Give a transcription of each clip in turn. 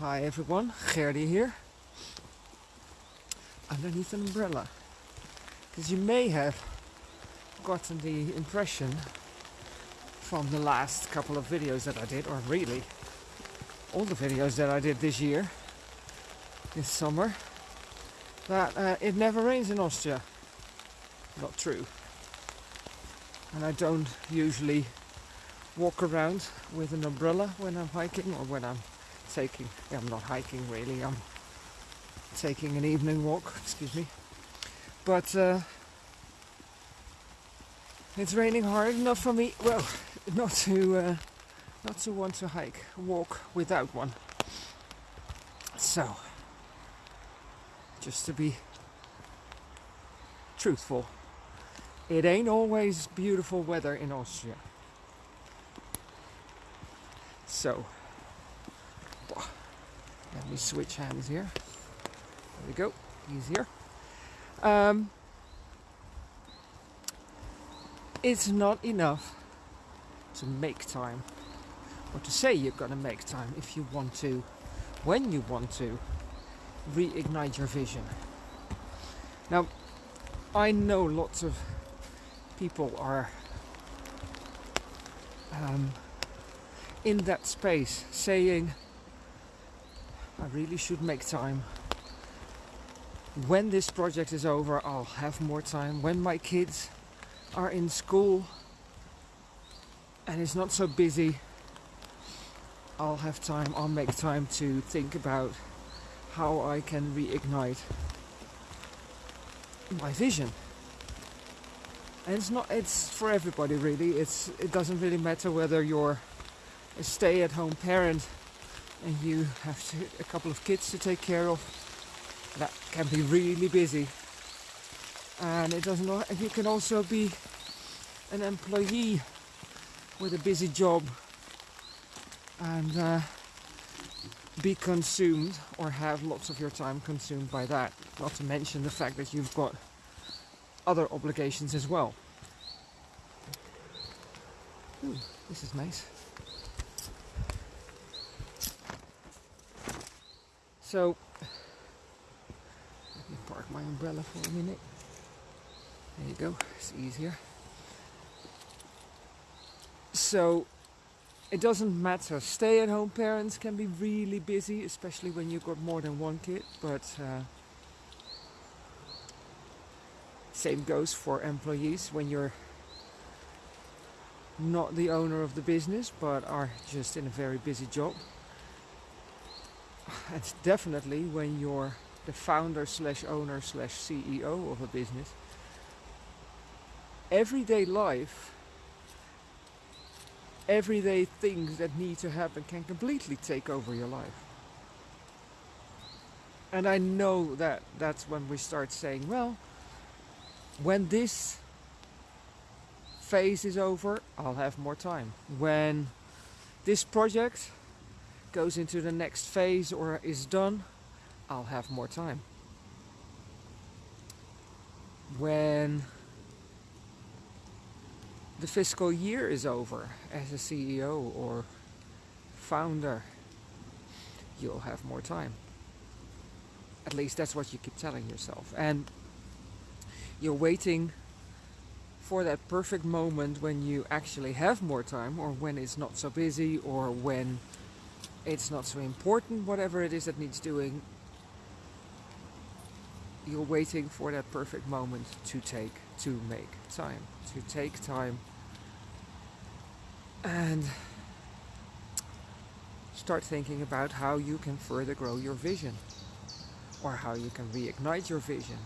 Hi everyone, Gerdy here. Underneath an umbrella. Because you may have gotten the impression from the last couple of videos that I did, or really all the videos that I did this year, this summer, that uh, it never rains in Austria. Not true. And I don't usually walk around with an umbrella when I'm hiking or when I'm taking, I'm not hiking really, I'm taking an evening walk, excuse me. But uh, it's raining hard enough for me, well, not to, uh, not to want to hike, walk without one. So, just to be truthful, it ain't always beautiful weather in Austria. So, let me switch hands here. There we go, easier. Um, it's not enough to make time or to say you're gonna make time if you want to, when you want to, reignite your vision. Now, I know lots of people are um, in that space saying, I really should make time. When this project is over, I'll have more time. When my kids are in school and it's not so busy, I'll have time, I'll make time to think about how I can reignite my vision. And it's not it's for everybody really. It's it doesn't really matter whether you're a stay-at-home parent and you have to, a couple of kids to take care of. That can be really busy. And it doesn't you can also be an employee with a busy job and uh, be consumed or have lots of your time consumed by that. Not to mention the fact that you've got other obligations as well. Ooh, this is nice. So, let me park my umbrella for a minute. There you go, it's easier. So, it doesn't matter. Stay at home parents can be really busy, especially when you've got more than one kid, but uh, same goes for employees when you're not the owner of the business but are just in a very busy job and definitely when you're the founder slash owner slash CEO of a business, everyday life, everyday things that need to happen can completely take over your life. And I know that that's when we start saying, well, when this phase is over, I'll have more time. When this project goes into the next phase or is done, I'll have more time. When the fiscal year is over as a CEO or founder, you'll have more time. At least that's what you keep telling yourself. And you're waiting for that perfect moment when you actually have more time or when it's not so busy or when it's not so important, whatever it is that needs doing. You're waiting for that perfect moment to take, to make time, to take time and start thinking about how you can further grow your vision or how you can reignite your vision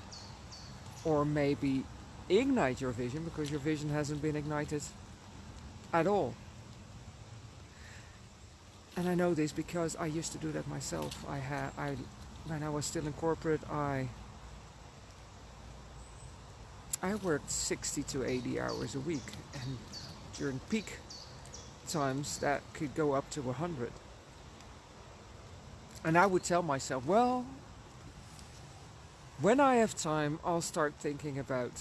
or maybe ignite your vision because your vision hasn't been ignited at all and I know this because I used to do that myself. I had, I, when I was still in corporate, I, I worked 60 to 80 hours a week, and during peak times that could go up to 100. And I would tell myself, well, when I have time, I'll start thinking about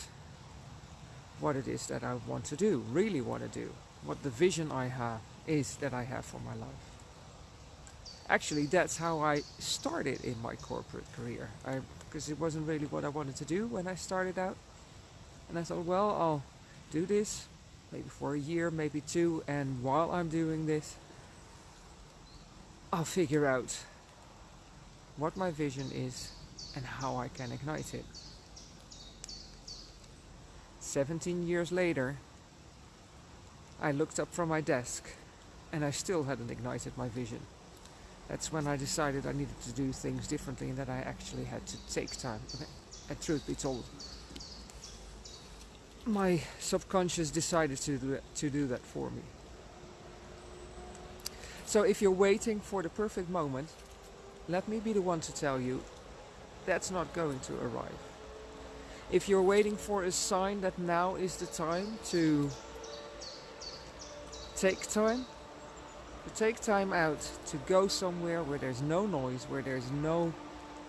what it is that I want to do, really want to do, what the vision I have is that I have for my life. Actually, that's how I started in my corporate career. Because it wasn't really what I wanted to do when I started out. And I thought, well, I'll do this maybe for a year, maybe two, and while I'm doing this, I'll figure out what my vision is and how I can ignite it. 17 years later, I looked up from my desk and I still hadn't ignited my vision. That's when I decided I needed to do things differently and that I actually had to take time. And truth be told, my subconscious decided to do, that, to do that for me. So if you're waiting for the perfect moment, let me be the one to tell you that's not going to arrive. If you're waiting for a sign that now is the time to take time, to take time out to go somewhere where there's no noise, where there's no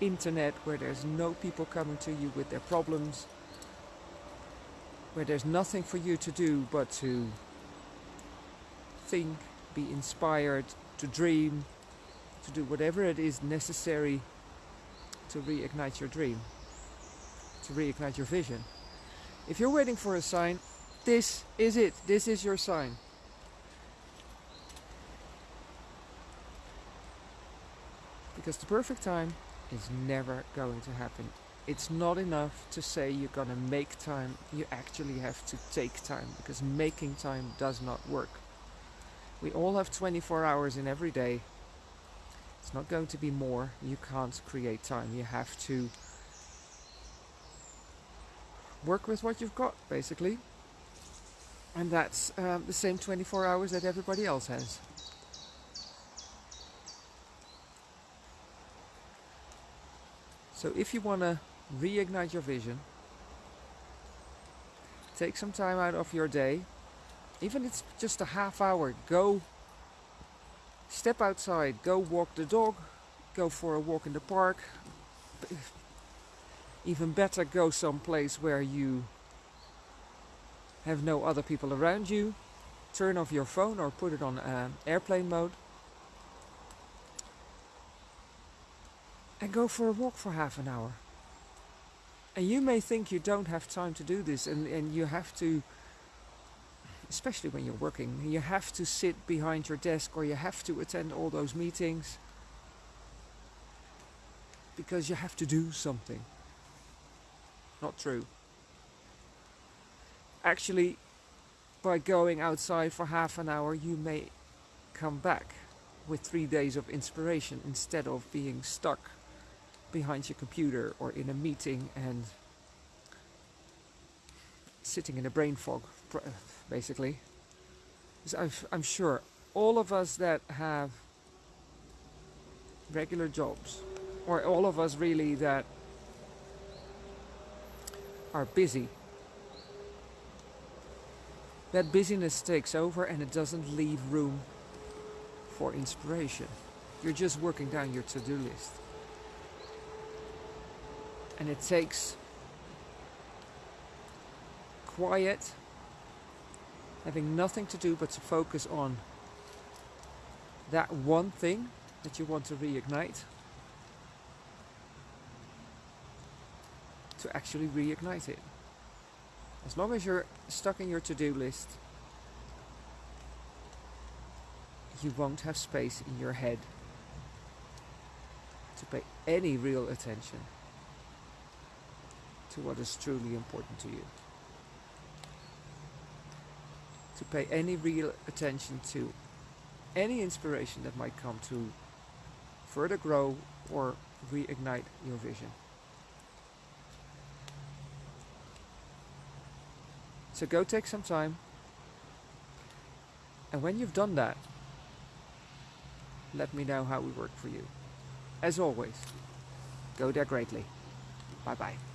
internet, where there's no people coming to you with their problems, where there's nothing for you to do but to think, be inspired, to dream, to do whatever it is necessary to reignite your dream, to reignite your vision. If you're waiting for a sign, this is it. This is your sign. Because the perfect time is never going to happen. It's not enough to say you're gonna make time. You actually have to take time because making time does not work. We all have 24 hours in every day. It's not going to be more. You can't create time. You have to work with what you've got, basically. And that's um, the same 24 hours that everybody else has. So if you want to reignite your vision, take some time out of your day, even if it's just a half hour, go step outside, go walk the dog, go for a walk in the park. Even better, go someplace where you have no other people around you. Turn off your phone or put it on uh, airplane mode. And go for a walk for half an hour. And you may think you don't have time to do this and, and you have to, especially when you're working, you have to sit behind your desk or you have to attend all those meetings because you have to do something. Not true. Actually, by going outside for half an hour, you may come back with three days of inspiration instead of being stuck behind your computer or in a meeting and sitting in a brain fog, basically. I'm sure all of us that have regular jobs, or all of us really that are busy, that busyness takes over and it doesn't leave room for inspiration. You're just working down your to-do list and it takes quiet, having nothing to do but to focus on that one thing that you want to reignite to actually reignite it. As long as you're stuck in your to-do list, you won't have space in your head to pay any real attention to what is truly important to you. To pay any real attention to any inspiration that might come to further grow or reignite your vision. So go take some time and when you've done that let me know how we work for you. As always, go there greatly. Bye bye.